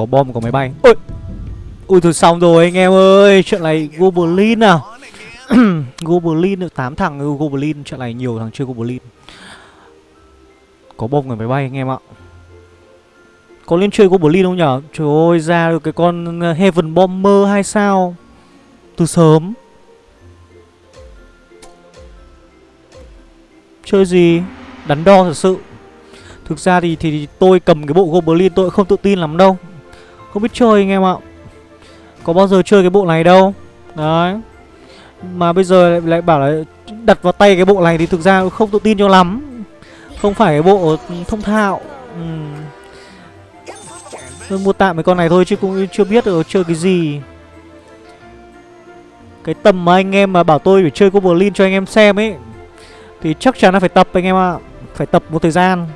Có bom có máy bay. Ôi! Ui thôi xong rồi anh em ơi Chuyện này Goblin à? Goblin được tám thằng Goblin Chuyện này nhiều thằng chơi Goblin. Có bom người máy bay anh em ạ. Có lên chơi Goblin không nhở? Trời ơi ra được cái con ờ, Heaven Bomber hay sao? Từ sớm. Chơi gì? Đắn đo thật sự. Thực ra thì, thì tôi cầm cái bộ Goblin tôi không tự tin lắm đâu. Không biết chơi anh em ạ. Có bao giờ chơi cái bộ này đâu. Đấy. Mà bây giờ lại, lại bảo là đặt vào tay cái bộ này thì thực ra không tự tin cho lắm. Không phải cái bộ thông thạo. Ừ. Tôi mua tạm cái con này thôi chứ cũng chưa biết được chơi cái gì. Cái tầm mà anh em mà bảo tôi phải chơi Goblin cho anh em xem ấy Thì chắc chắn là phải tập anh em ạ. Phải tập một thời gian.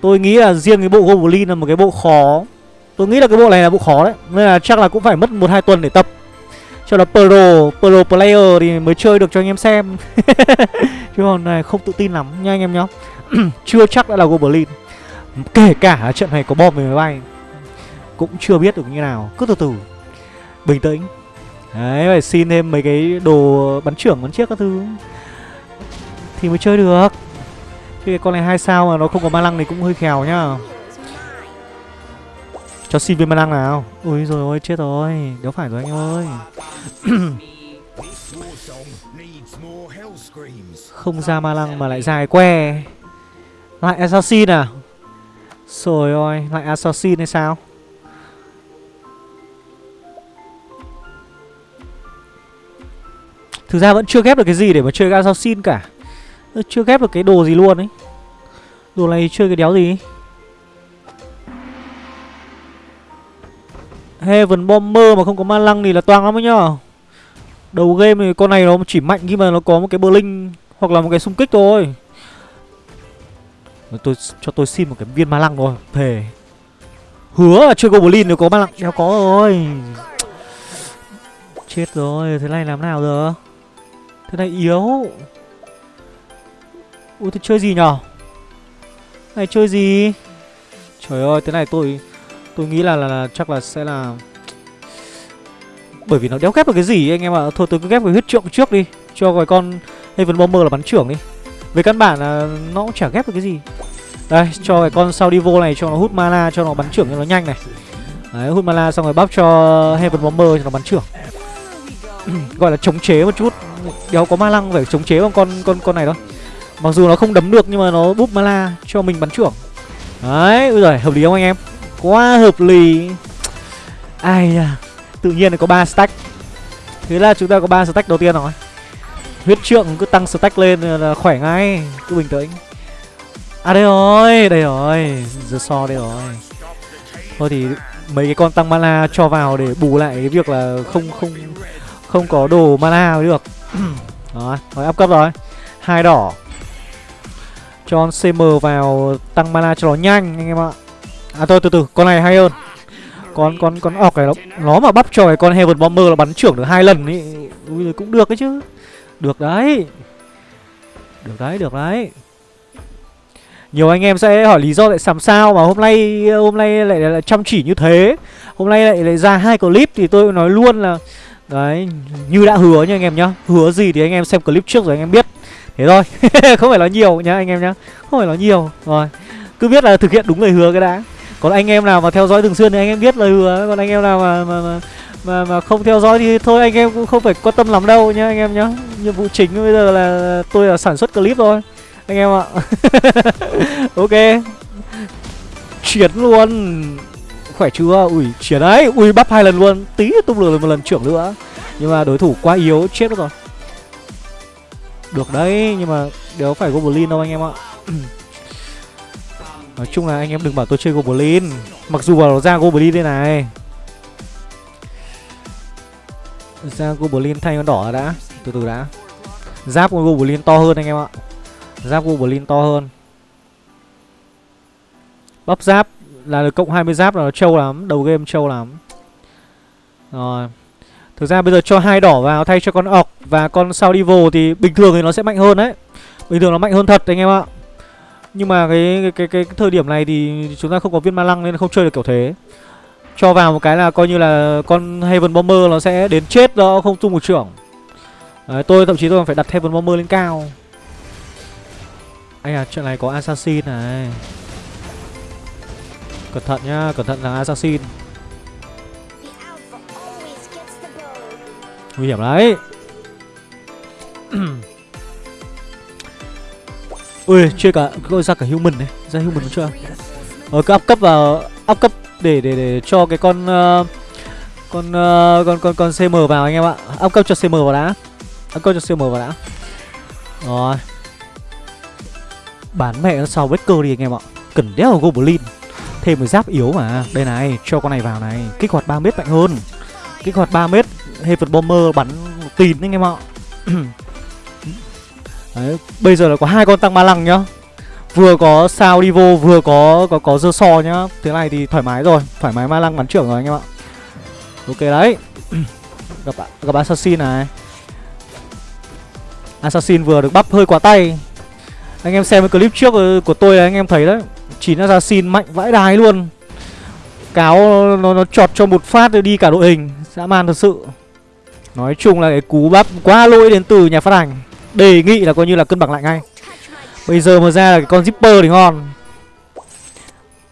Tôi nghĩ là riêng cái bộ Goblin là một cái bộ khó. Tôi nghĩ là cái bộ này là bộ khó đấy. Nên là chắc là cũng phải mất 1-2 tuần để tập. Cho là pro, pro player thì mới chơi được cho anh em xem. Chứ còn này không tự tin lắm nha anh em nhá. Chưa chắc đã là Goblin Kể cả trận này có bom về máy bay Cũng chưa biết được như nào. Cứ từ từ. Bình tĩnh. Đấy phải xin thêm mấy cái đồ bắn trưởng bắn chiếc các thứ. Thì mới chơi được. Chứ cái con này hai sao mà nó không có ma lăng thì cũng hơi khèo nhá. Cho xin viên ma lăng nào. Ui rồi, ôi, chết rồi. Đéo phải rồi anh ơi. Không ra ma lăng mà lại dài que. Lại assassin à? Rồi ôi, Lại assassin hay sao? Thực ra vẫn chưa ghép được cái gì để mà chơi assassin cả. Chưa ghép được cái đồ gì luôn ấy. Đồ này chơi cái đéo gì? Heaven Bomber mà không có ma lăng thì là toang lắm ấy nhá. Đầu game thì con này nó chỉ mạnh khi mà nó có một cái Blink Hoặc là một cái xung kích thôi. Tôi, Cho tôi xin một cái viên ma lăng thôi. Thề. Hứa là chơi Goblin nếu có ma lăng. Đéo có rồi. Chết rồi, Thế này làm nào giờ Thế này yếu. Ui thì chơi gì nhở? Này, chơi gì? Trời ơi, thế này tôi Tôi nghĩ là, là, là chắc là sẽ là Bởi vì nó đéo ghép được cái gì anh em ạ. Thôi tôi cứ ghép cái huyết trượng trước đi. Cho cái con Heaven Bomber là bắn trưởng đi. Về căn bản là nó cũng chả ghép được cái gì. Đây cho cái con Saudivo này cho nó hút mana Cho nó bắn trưởng cho nó nhanh này. Đấy hút mana xong rồi bắp cho Heaven Bomber cho nó bắn trưởng. Gọi là chống chế một chút. Đéo có ma lăng phải chống chế bằng con con con này đâu, Mặc dù nó không đấm được nhưng mà nó búp mana cho mình bắn trưởng. Đấy, ui giời, hợp lý không anh em? Quá hợp lý. Ai à, Tự nhiên có ba stack. Thế là chúng ta có ba stack đầu tiên rồi. Huyết trượng cứ tăng stack lên là khỏe ngay Cứ bình tĩnh. À đây rồi, đây rồi Giờ so đây rồi. Thôi thì mấy cái con tăng mana cho vào để bù lại cái việc là không không không có đồ mana được. Đó, rồi áp cấp rồi. Hai đỏ. Cho CM vào tăng mana cho nó nhanh anh em ạ. À thôi từ từ con này hay hơn. Con con con ọc này nó, nó mà bắp cho cái con Heaven Bomber là bắn trưởng được hai lần ý Ui cũng được đấy chứ. Được đấy. Được đấy được đấy. Nhiều anh em sẽ hỏi lý do tại làm sao mà hôm nay hôm nay lại, lại, lại chăm chỉ như thế. Hôm nay lại, lại ra hai clip thì tôi nói luôn là Đấy, như đã hứa nha anh em nhá. Hứa gì thì anh em xem clip trước rồi anh em biết. Thế thôi không phải nói nhiều nhá anh em nhá. Không phải nói nhiều rồi. Cứ biết là thực hiện đúng lời hứa cái đã còn anh em nào mà theo dõi thường xuyên thì anh em biết lời hứa. Còn anh em nào mà mà mà mà, mà không theo dõi thì thôi anh em cũng không phải quan tâm lắm đâu nhá anh em nhá. Nhiệm vụ chính bây giờ là tôi là sản xuất clip thôi. Anh em ạ. Ok. Chuyển luôn. Khỏe chưa? Ui chuyển đấy. Ui bắp hai lần luôn. Tí tung lửa một lần trưởng nữa. Nhưng mà đối thủ quá yếu chết mất rồi. Được đấy nhưng mà đều phải Goblin đâu anh em ạ. Nói chung là anh em đừng bảo tôi chơi Goblin. Mặc dù vào ra Goblin đây này. Ra Goblin thay con đỏ đã. Từ từ đã. Giáp của Goblin to hơn anh em ạ. Giáp Goblin to hơn. Bắp giáp là được cộng 20 giáp là nó trâu lắm, Đầu game trâu lắm. Rồi. Thực ra bây giờ cho hai đỏ vào thay cho con ọc và con Saudivo thì bình thường thì nó sẽ mạnh hơn đấy. Bình thường nó mạnh hơn thật anh em ạ. Nhưng mà cái cái, cái cái thời điểm này thì chúng ta không có viên ma lăng nên không chơi được kiểu thế. Cho vào một cái là coi như là con Heaven Bomber nó sẽ đến chết đó không tung một trưởng. Đấy, tôi thậm chí tôi còn phải đặt Heaven Bomber lên cao. Anh à, chuyện này có Assassin này. Cẩn thận nhá, cẩn thận là Assassin. Nguy hiểm đấy Ui, chơi cả, gọi ra cả human này Ra human nó chưa à? Ờ, cứ up cấp vào, up cấp để để để cho cái con uh, con uh, con con con CM vào anh em ạ. Up cấp cho CM vào đã. Up cấp cho CM vào đã. Rồi. Bán mẹ nó sau vết cơ đi anh em ạ. Cần đéo là Goblin. Thêm một giáp yếu mà. Đây này, cho con này vào này. Kích hoạt 3 mét mạnh hơn. Kích hoạt 3 mét Heaven Bomber bắn tin anh em ạ. Đấy, bây giờ là có hai con tăng ma lăng nhá. Vừa có sao đi vô vừa có có có dơ so nhá. Thế này thì thoải mái rồi thoải mái ma lăng bắn trưởng rồi anh em ạ. Ok đấy. Gặp gặp assassin này. Assassin vừa được bắp hơi quá tay. Anh em xem cái clip trước ờ, của tôi là anh em thấy đấy. Chín assassin mạnh vãi đái luôn. Cáo nó nó chọt cho một phát đi cả đội hình. Dã man thật sự. Nói chung là cái cú bắp quá lỗi đến từ nhà phát hành đề nghị là coi như là cân bằng lại ngay. Bây giờ mà ra là cái con zipper thì ngon.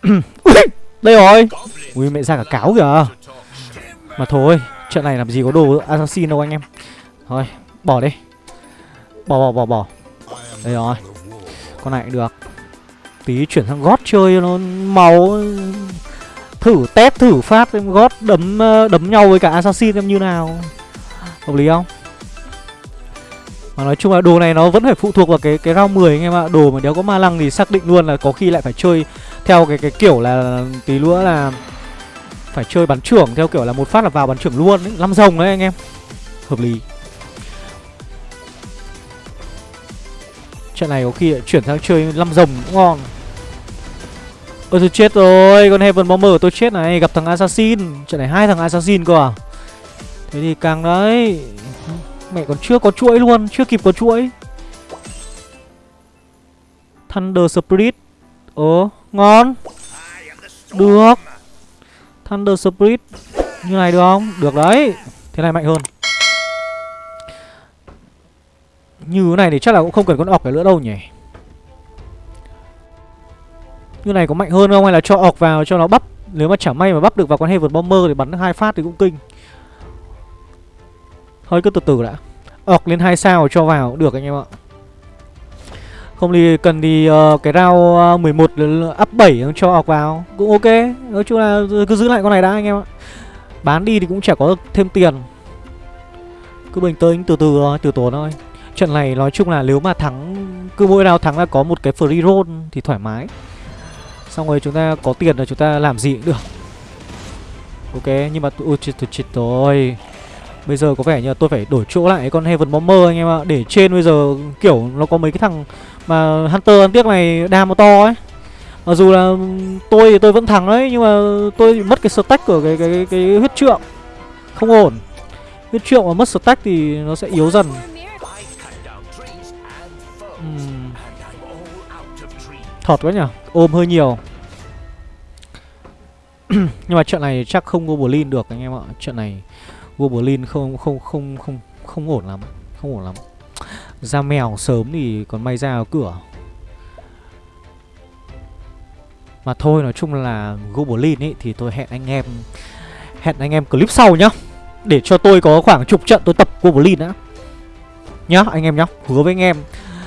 Ui, Đây rồi. Ui mẹ ra cả cáo kìa. Mà thôi Trận này làm gì có đồ assassin đâu anh em. Thôi bỏ đi. Bỏ bỏ bỏ bỏ. Đây rồi. Con này cũng được. Tí chuyển sang gót chơi nó màu Thử test thử phát em gót đấm ờ, đấm nhau với cả assassin em như nào. Hợp lý không? Mà nói chung là đồ này nó vẫn phải phụ thuộc vào cái cái round 10 anh em ạ. Đồ mà đéo có ma lăng thì xác định luôn là có khi lại phải chơi theo cái cái kiểu là tí nữa là phải chơi bắn trưởng theo kiểu là một phát là vào bắn trưởng luôn ấy, năm rồng đấy anh em. Hợp lý. Trận này có khi lại chuyển sang chơi năm rồng cũng ngon. Ôi tôi chết rồi, con Heaven Bomber tôi chết này, gặp thằng Assassin. Trận này hai thằng Assassin cơ à. Thế thì càng đấy Mẹ còn chưa có chuỗi luôn, Chưa kịp có chuỗi. Thunder Spirit. Ồ, ngon. Được. Thunder Spirit. Như này được không? Được đấy. Thế này mạnh hơn. Như thế này thì chắc là cũng không cần con ọc cái nữa đâu nhỉ? Như này có mạnh hơn không? Hay là cho ọc vào, cho nó bắp? Nếu mà chả may mà bắp được vào con Heaven Bomber thì bắn hai phát thì cũng kinh. Thôi cứ từ từ đã ọc lên hai sao cho vào. Cũng được anh em ạ. Không thì cần thì uh, cái round ờ, uh, 11 up 7 cho ọc vào. Cũng ok. Nói chung là cứ giữ lại con này đã anh em ạ. Bán đi thì cũng chả có thêm tiền. Cứ bình tĩnh từ từ từ tốn thôi. Trận này nói chung là nếu mà thắng Cứ mỗi nào thắng là có một cái free roll thì thoải mái. Xong rồi chúng ta có tiền là chúng ta làm gì cũng được. Ok nhưng mà ui chết rồi. Bây giờ có vẻ như là tôi phải đổi chỗ lại con Heaven Bomber anh em ạ. Để trên bây giờ kiểu nó có mấy cái thằng mà Hunter ăn tiếc này đam nó to ấy. Mặc dù là ừ, tôi thì tôi vẫn thắng đấy Nhưng mà tôi bị mất cái stack của cái, cái, cái, cái huyết trượng. Không ổn. Huyết trượng mà mất stack thì nó sẽ yếu dần. Uhm. Thọt quá nhỉ? Ôm hơi nhiều. Nhưng mà trận này chắc không Goblin được anh em ạ. Trận này Goblin không không không không không ổn lắm, không ổn lắm. Ra mèo sớm thì còn may ra ở cửa. Mà thôi nói chung là Goblin ấy thì tôi hẹn anh em hẹn anh em clip sau nhá. Để cho tôi có khoảng chục trận tôi tập Goblin đã. Nhá anh em nhá, hứa với anh em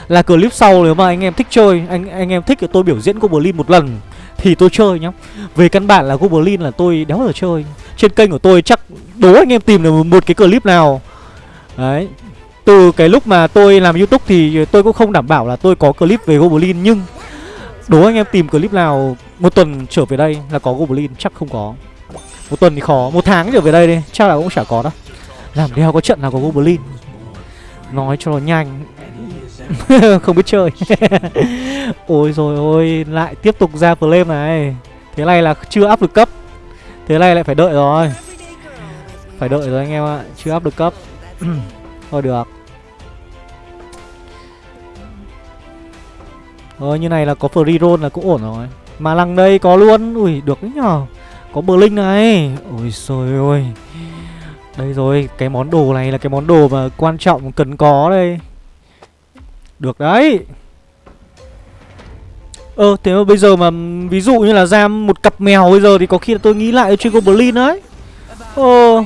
là clip sau nếu mà anh em thích chơi, anh anh em thích thì tôi biểu diễn Goblin một lần thì tôi chơi nhá. Về căn bản là Goblin là tôi đéo giờ chơi. Trên kênh của tôi chắc đố anh em tìm được một cái clip nào. Đấy Từ cái lúc mà tôi làm youtube thì tôi cũng không đảm bảo là tôi có clip về Goblin Nhưng Đố anh em tìm clip nào một tuần trở về đây là có Goblin? Chắc không có. Một tuần thì khó, một tháng trở về đây đi Chắc là cũng chả có đâu. Làm đeo có trận nào có Goblin? Nói cho nó nhanh. Không biết chơi. Ôi rồi ôi Lại tiếp tục ra flame này. Thế này là chưa áp được cấp. Thế này lại phải đợi rồi. Phải đợi rồi anh em ạ, Chưa áp được cấp. Thôi được. Rồi như này là có free roll là cũng ổn rồi. Mà lăng đây có luôn. Ui, được đấy nhờ. Có Blink này. Ôi trời ơi. Đây rồi, Cái món đồ này là cái món đồ mà quan trọng cần có đây. Được đấy. Ờ thế mà bây giờ mà, ví dụ như là ra một cặp mèo bây giờ thì có khi là tôi nghĩ lại chơi Goblin đấy. Ờ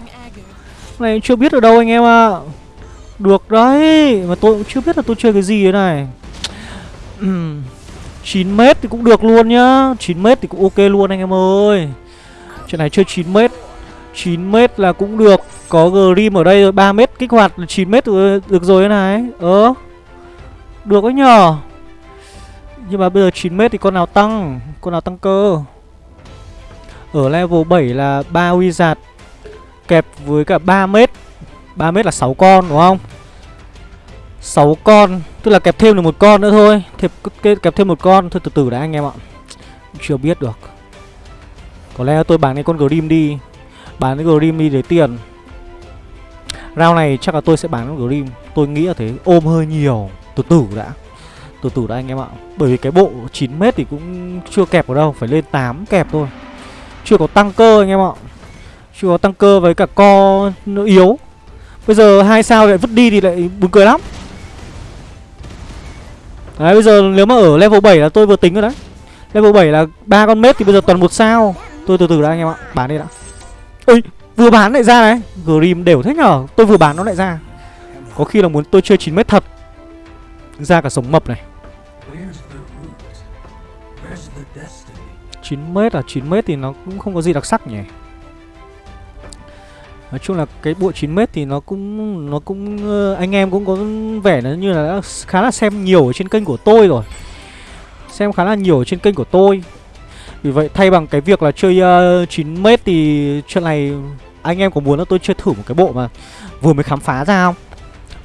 Này chưa biết ở đâu anh em ạ. À. Được đấy, Mà tôi cũng chưa biết là tôi chơi cái gì thế này. 9m thì cũng được luôn nhá. 9m thì cũng ok luôn anh em ơi. Chuyện này chơi 9m 9m là cũng được. Có Grim ở đây rồi 3m kích hoạt 9m được rồi thế này. Ờ Được đấy nhờ. Nhưng mà bây giờ 9m thì con nào tăng? Con nào tăng cơ? Ở level 7 là 3 wizard Kẹp với cả 3m 3m là 6 con đúng không? 6 con Tức là kẹp thêm được một con nữa thôi. Kẹp, kẹp thêm một con. Thôi từ từ đã anh em ạ. Chưa biết được. Có lẽ tôi bán cái con Grim đi. Bán cái Grim đi để tiền. Round này chắc là tôi sẽ bán con Grim. Tôi nghĩ là thế. Ôm hơi nhiều. Từ từ đã. Từ từ đã anh em ạ. Bởi vì cái bộ 9m thì cũng chưa kẹp ở đâu, Phải lên 8 kẹp thôi. Chưa có tăng cơ anh em ạ. Chưa có tăng cơ với cả co nó yếu. Bây giờ hai sao lại vứt đi thì lại buồn cười lắm. Đấy, bây giờ nếu mà ở level 7 là tôi vừa tính rồi đấy. Level 7 là ba con mết thì bây giờ toàn một sao. Tôi từ từ đã anh em ạ, Bán đi đã. Ôi, vừa bán lại ra đấy Grim đều thế nhở? Tôi vừa bán nó lại ra. Có khi là muốn tôi chơi 9 mét thật. Ra cả sống mập này. 9 mét à 9 mét thì nó cũng không có gì đặc sắc nhỉ Nói chung là cái bộ 9m thì nó cũng nó cũng ờ, anh em cũng có vẻ nó như là đã khá là xem nhiều ở trên kênh của tôi rồi. Xem khá là nhiều ở trên kênh của tôi. Vì vậy thay bằng cái việc là chơi ờ, uh, 9m thì chuyện này anh em có muốn là tôi chơi thử một cái bộ mà vừa mới khám phá ra không?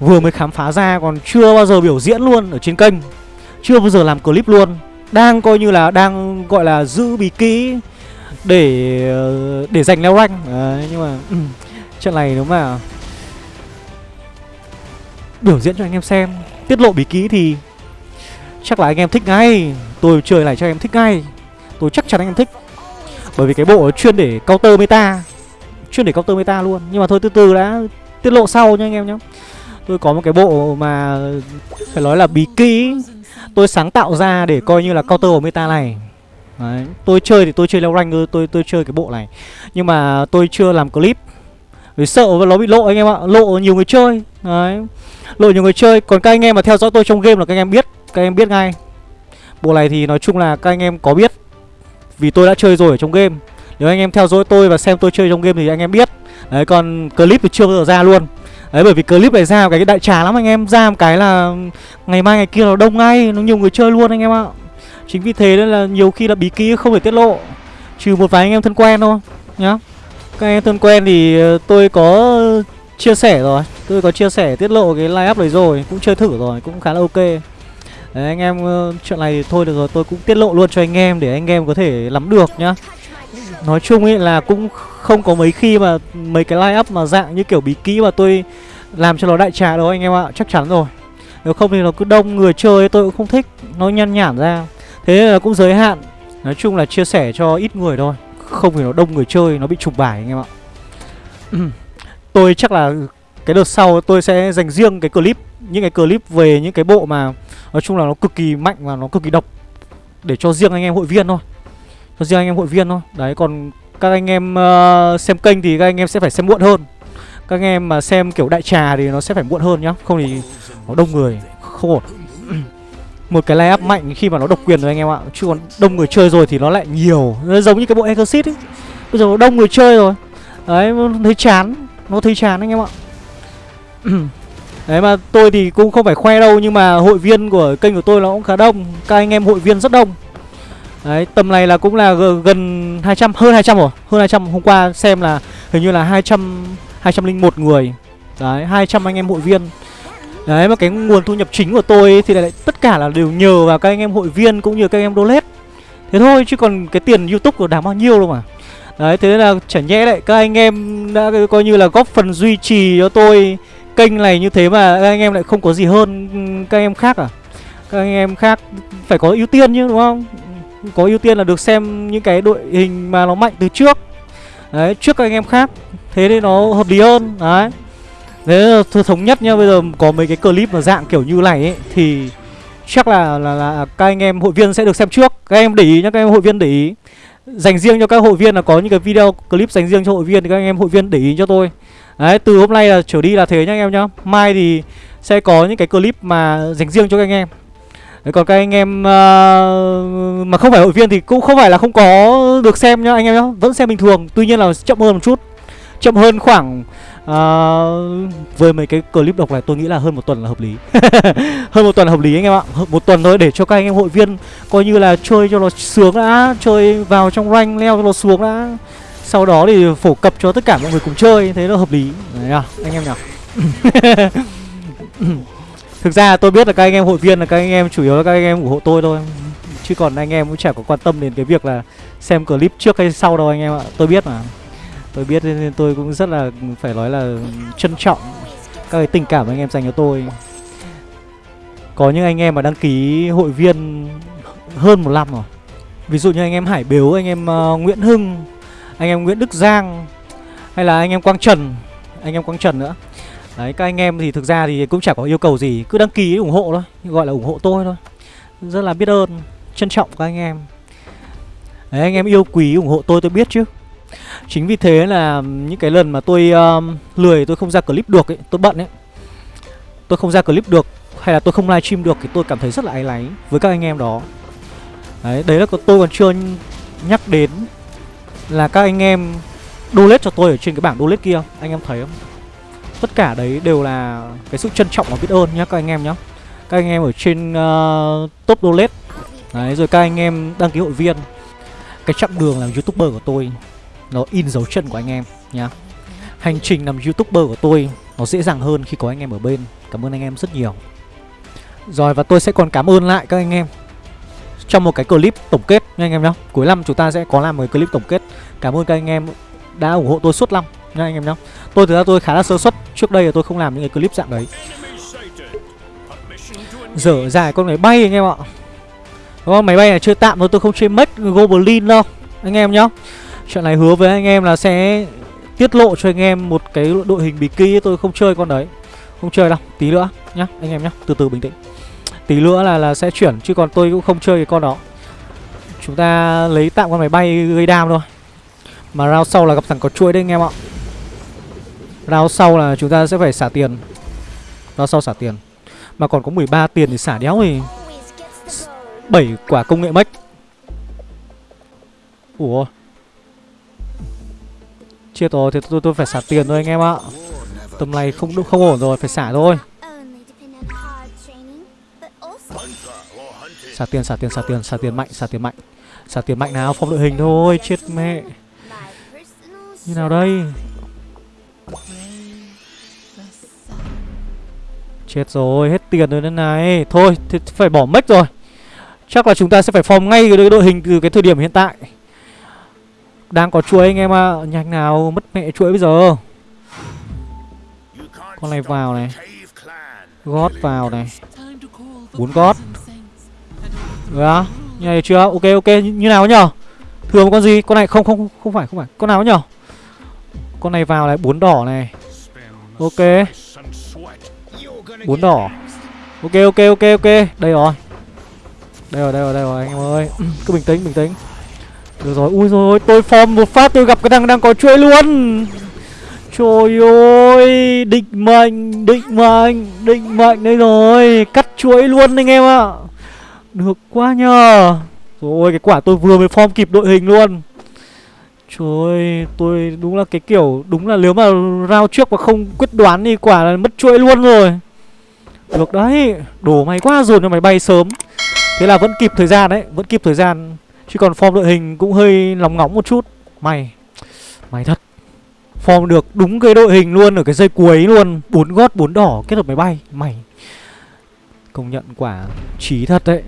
Vừa mới khám phá ra còn chưa bao giờ biểu diễn luôn ở trên kênh. Chưa bao giờ làm clip luôn. Đang coi như là đang gọi là giữ bí kỹ để để giành leo rank. Đấy, nhưng mà ừ, Trận này nếu mà Biểu diễn cho anh em xem Tiết lộ bí kỹ thì Chắc là anh em thích ngay. Tôi chơi này cho anh em thích ngay. Tôi chắc chắn anh em thích. Bởi vì cái bộ chuyên để counter meta Chuyên để counter meta luôn. Nhưng mà thôi từ từ đã tiết lộ sau nha anh em nhé Tôi có một cái bộ mà Phải nói là bí kỹ. Tôi sáng tạo ra để coi như là counter của meta này. Đấy. Tôi chơi thì tôi chơi leo rank tôi tôi chơi cái bộ này. Nhưng mà tôi chưa làm clip. Vì sợ nó bị lộ anh em ạ Lộ nhiều người chơi. Đấy. Lộ nhiều người chơi. Còn các anh em mà theo dõi tôi trong game là các anh em biết Các anh em biết ngay. Bộ này thì nói chung là các anh em có biết. Vì tôi đã chơi rồi ở trong game. Nếu anh em theo dõi tôi và xem tôi chơi trong game thì anh em biết. Đấy còn clip thì chưa bao giờ ra luôn Đấy bởi vì clip này ra cái đại trà lắm anh em. Ra một cái là ngày mai ngày kia nó đông ngay. Nó nhiều người chơi luôn anh em ạ. Chính vì thế nên là nhiều khi là bí kí không thể tiết lộ. Trừ một vài anh em thân quen thôi Nhá. Các anh em thân quen thì ờ, tôi có chia sẻ rồi. Tôi có chia sẻ tiết lộ cái live up đấy rồi Cũng chơi thử rồi, cũng khá là ok. Đấy anh em ờ, chuyện này thì thôi được rồi Tôi cũng tiết lộ luôn cho anh em để anh em có thể lắm được nhá. Nói chung ấy là cũng không có mấy khi mà Mấy cái live up mà dạng như kiểu bí kỹ mà tôi làm cho nó đại trà đâu anh em ạ, Chắc chắn rồi. Nếu không thì nó cứ đông người chơi, tôi cũng không thích, Nó nhăn nhản ra. Thế nên là cũng giới hạn. Nói chung là chia sẻ cho ít người thôi, không thì nó đông người chơi, nó bị trục bài anh em ạ. Tôi chắc là cái đợt sau tôi sẽ dành riêng cái clip, những cái clip về những cái bộ mà nói chung là nó cực kỳ mạnh và nó cực kỳ độc để cho riêng anh em hội viên thôi cho riêng anh em hội viên thôi. Đấy còn các anh em uh, xem kênh thì các anh em sẽ phải xem muộn hơn. Các anh em mà xem kiểu đại trà thì nó sẽ phải muộn hơn nhá. Không thì nó đông người không ổn. Một cái layup mạnh khi mà nó độc quyền rồi anh em ạ. Chứ còn đông người chơi rồi thì nó lại nhiều. Nó giống như cái bộ exit ấy. Bây giờ nó đông người chơi rồi. Đấy nó thấy chán. Nó thấy chán anh em ạ. Đấy mà tôi thì cũng không phải khoe đâu nhưng mà hội viên của kênh của tôi nó cũng khá đông. Các anh em hội viên rất đông đấy tầm này là cũng là gần 200 hơn 200 rồi hơn 200 hôm qua xem là hình như là 200 201 người đấy 200 anh em hội viên Đấy mà cái nguồn thu nhập chính của tôi ấy, thì lại tất cả là đều nhờ vào các anh em hội viên cũng như các anh em donate. Thế thôi chứ còn cái tiền YouTube của đáng bao nhiêu đâu mà. Đấy thế là chả nhẽ lại các anh em đã coi như là góp phần duy trì cho tôi kênh này như thế mà các anh em lại không có gì hơn các anh em khác à? Các anh em khác phải có ưu tiên chứ đúng không? Có ưu tiên là được xem những cái đội hình mà nó mạnh từ trước. Đấy trước các anh em khác. Thế nên nó hợp lý hơn Đấy. Thế là thống nhất nhá Bây giờ có mấy cái clip mà dạng kiểu như này ấy Thì chắc là, là là các anh em hội viên sẽ được xem trước. Các em để ý nhá Các em hội viên để ý. Dành riêng cho các hội viên là có những cái video clip dành riêng cho hội viên Thì các anh em hội viên để ý cho tôi. Đấy từ hôm nay là trở đi là thế nhá anh em nhá. Mai thì sẽ có những cái clip mà dành riêng cho các anh em. Đấy, còn các anh em uh, mà không phải hội viên thì cũng không phải là không có được xem nhá anh em nhá. Vẫn xem bình thường Tuy nhiên là chậm hơn một chút. Chậm hơn khoảng uh, Với mấy cái clip độc này tôi nghĩ là hơn một tuần là hợp lý. Hơn một tuần là hợp lý anh em ạ. Một tuần thôi để cho các anh em hội viên Coi như là chơi cho nó sướng đã Chơi vào trong rank leo cho nó xuống đã. Sau đó thì phổ cập cho tất cả mọi người cùng chơi Thế là hợp lý. Đấy à, anh em nhỉ Thực ra tôi biết là các anh em hội viên là các anh em chủ yếu là các anh em ủng hộ tôi thôi. Chứ còn anh em cũng chả có quan tâm đến cái việc là xem clip trước hay sau đâu anh em ạ. Tôi biết mà. Tôi biết nên tôi cũng rất là phải nói là trân trọng các cái tình cảm anh em dành cho tôi. Có những anh em mà đăng ký hội viên hơn một năm rồi. Ví dụ như anh em Hải Biếu, anh em uh, Nguyễn Hưng Anh em Nguyễn Đức Giang Hay là anh em Quang Trần Anh em Quang Trần nữa. Đấy các anh em thì thực ra thì cũng chả có yêu cầu gì. Cứ đăng ký ủng hộ thôi Gọi là ủng hộ tôi thôi. Rất là biết ơn. Trân trọng các anh em. Đấy anh em yêu quý ủng hộ tôi tôi biết chứ. Chính vì thế là những cái lần mà tôi um, lười tôi không ra clip được ấy Tôi bận ấy. Tôi không ra clip được Hay là tôi không livestream được Thì tôi cảm thấy rất là áy náy với các anh em đó. Đấy, đấy là tôi còn chưa nhắc đến Là các anh em donate cho tôi ở trên cái bảng donate kia Anh em thấy không? Tất cả đấy đều là cái sự trân trọng và biết ơn nhá các anh em nhá. Các anh em ở trên uh, top donate Đấy, rồi các anh em đăng ký hội viên. Cái chặng đường làm youtuber của tôi, Nó in dấu chân của anh em nhá. Hành trình làm youtuber của tôi, Nó dễ dàng hơn khi có anh em ở bên. Cảm ơn anh em rất nhiều. Rồi, và tôi sẽ còn cảm ơn lại các anh em Trong một cái clip tổng kết nha anh em nhá. Cuối năm chúng ta sẽ có làm một cái clip tổng kết. Cảm ơn các anh em đã ủng hộ tôi suốt năm nha anh em nhá. Tôi thực ra tôi khá là sơ suất. Trước đây là tôi không làm những cái clip dạng đấy. Dở dài con này bay anh em ạ. Đúng không? Máy bay này chơi tạm thôi tôi không chơi mất Goblin đâu. Anh em nhá. Chuyện này hứa với anh em là sẽ tiết lộ cho anh em một cái đội hình bí kỳ tôi không chơi con đấy. Không chơi đâu, tí nữa nhá anh em nhá, từ từ bình tĩnh. Tí nữa là là sẽ chuyển chứ còn tôi cũng không chơi cái con đó. Chúng ta lấy tạm con máy bay gây đam thôi. Mà round sau là gặp thằng có chuỗi đấy anh em ạ. Round sau là chúng ta sẽ phải xả tiền. Round sau xả tiền. Mà còn có 13 tiền thì xả đéo thì 7 quả công nghệ mech Ủa? Chết rồi thì tôi, tôi phải xả tiền thôi anh em ạ. Tầm này không không ổn rồi phải xả thôi. Xả tiền xả tiền xả tiền xả tiền mạnh xả tiền mạnh. Xả tiền mạnh nào phong đội hình thôi Chết mẹ. Như nào đây? Chết rồi hết tiền rồi đây này. Thôi thì phải bỏ mech rồi. Chắc là chúng ta sẽ phải form ngay cái đội hình từ cái thời điểm hiện tại. Đang có chuỗi anh em ạ. Nhanh nào mất mẹ chuỗi bây giờ? Con này vào này. Gót vào này. Bốn gót. Được á. Như này chưa? Ok ok. Như, như nào nhở Thường một con gì? Con này không không không phải không phải. Con nào nhở Con này vào này. Bốn đỏ này. Ok. Bốn đỏ. Ok ok ok ok. Đây rồi. Đây rồi đây rồi đây rồi, anh em ơi. Cứ bình tĩnh bình tĩnh. Được rồi, ui rồi tôi form một phát tôi gặp cái thằng đang có chuỗi luôn. Trời ơi, Định mệnh Định mệnh Định mệnh đây rồi. Cắt chuỗi luôn anh em ạ. Được quá nhờ. Rồi cái quả tôi vừa mới form kịp đội hình luôn. Trời ơi, Tôi đúng là cái kiểu, Đúng là nếu mà rao trước mà không quyết đoán thì quả là mất chuỗi luôn rồi. Được đấy, Đổ mày quá dồn cho mày bay sớm. Thế là vẫn kịp thời gian đấy, Vẫn kịp thời gian. Chứ còn form đội hình cũng hơi lóng ngóng một chút. Mày Mày thật. Form được đúng cái đội hình luôn, Ở cái dây cuối luôn. Bốn gót, bốn đỏ, kết hợp máy bay. Mày Công nhận quả trí thật đấy.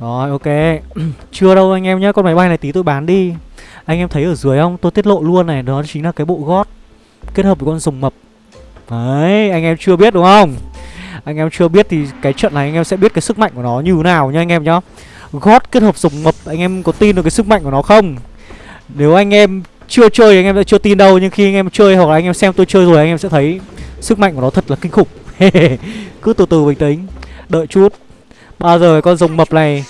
Rồi, ok. Chưa đâu anh em nhá, Con máy bay này tí tôi bán đi. Anh em thấy ở dưới không? Tôi tiết lộ luôn này, Đó chính là cái bộ gót Kết hợp với con rồng mập. Đấy, anh em chưa biết đúng không? Anh em chưa biết thì cái trận này anh em sẽ biết cái sức mạnh của nó như thế nào nha anh em nhá Gót kết hợp rồng mập Anh em có tin được cái sức mạnh của nó không Nếu anh em chưa chơi anh em sẽ chưa tin đâu Nhưng khi anh em chơi hoặc là anh em xem tôi chơi rồi Anh em sẽ thấy sức mạnh của nó thật là kinh khủng Cứ từ từ bình tĩnh Đợi chút Bao giờ con rồng mập này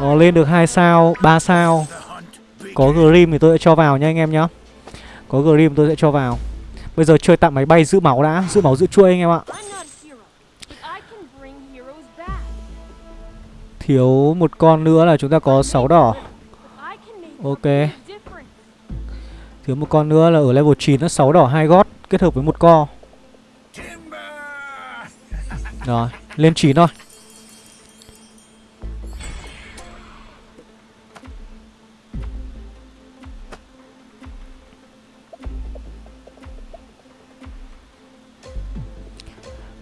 Nó lên được 2 sao, 3 sao Có Grim thì tôi sẽ cho vào nha anh em nhá Có Grim tôi sẽ cho vào Bây giờ chơi tạm máy bay giữ máu đã Giữ máu giữ chuôi anh em ạ Thiếu một con nữa là chúng ta có 6 đỏ. Ok. Thiếu một con nữa là ở level 9 nó 6 đỏ, hai gót, Kết hợp với một co. Rồi, lên 9 thôi.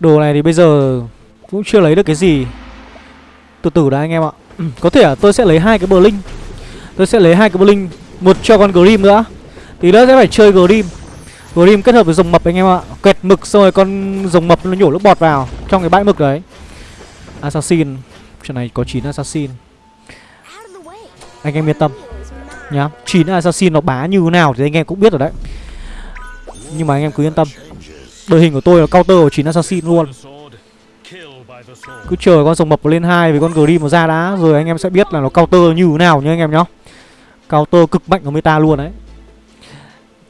Đồ này thì bây giờ cũng chưa lấy được cái gì. Từ từ đã anh em ạ. Có thể là tôi sẽ lấy hai cái bờ linh Tôi sẽ lấy hai cái bờ linh Một cho con Grim nữa. Tí nữa sẽ phải chơi Grim. Grim kết hợp với rồng mập anh em ạ. Quẹt mực xong rồi con rồng mập nó nhổ nước bọt vào Trong cái bãi mực đấy. Assassin. Trận này có 9 Assassin. Anh em yên tâm nhá. 9 Assassin nó bá như thế nào thì anh em cũng biết rồi đấy. Nhưng mà anh em cứ yên tâm. Đội hình của tôi là counter của 9 Assassin luôn. Cứ chờ con rồng mập lên hai với con Grim nó ra đã Rồi anh em sẽ biết là nó counter như thế nào nhá anh em nhá. Counter cực mạnh của meta luôn đấy.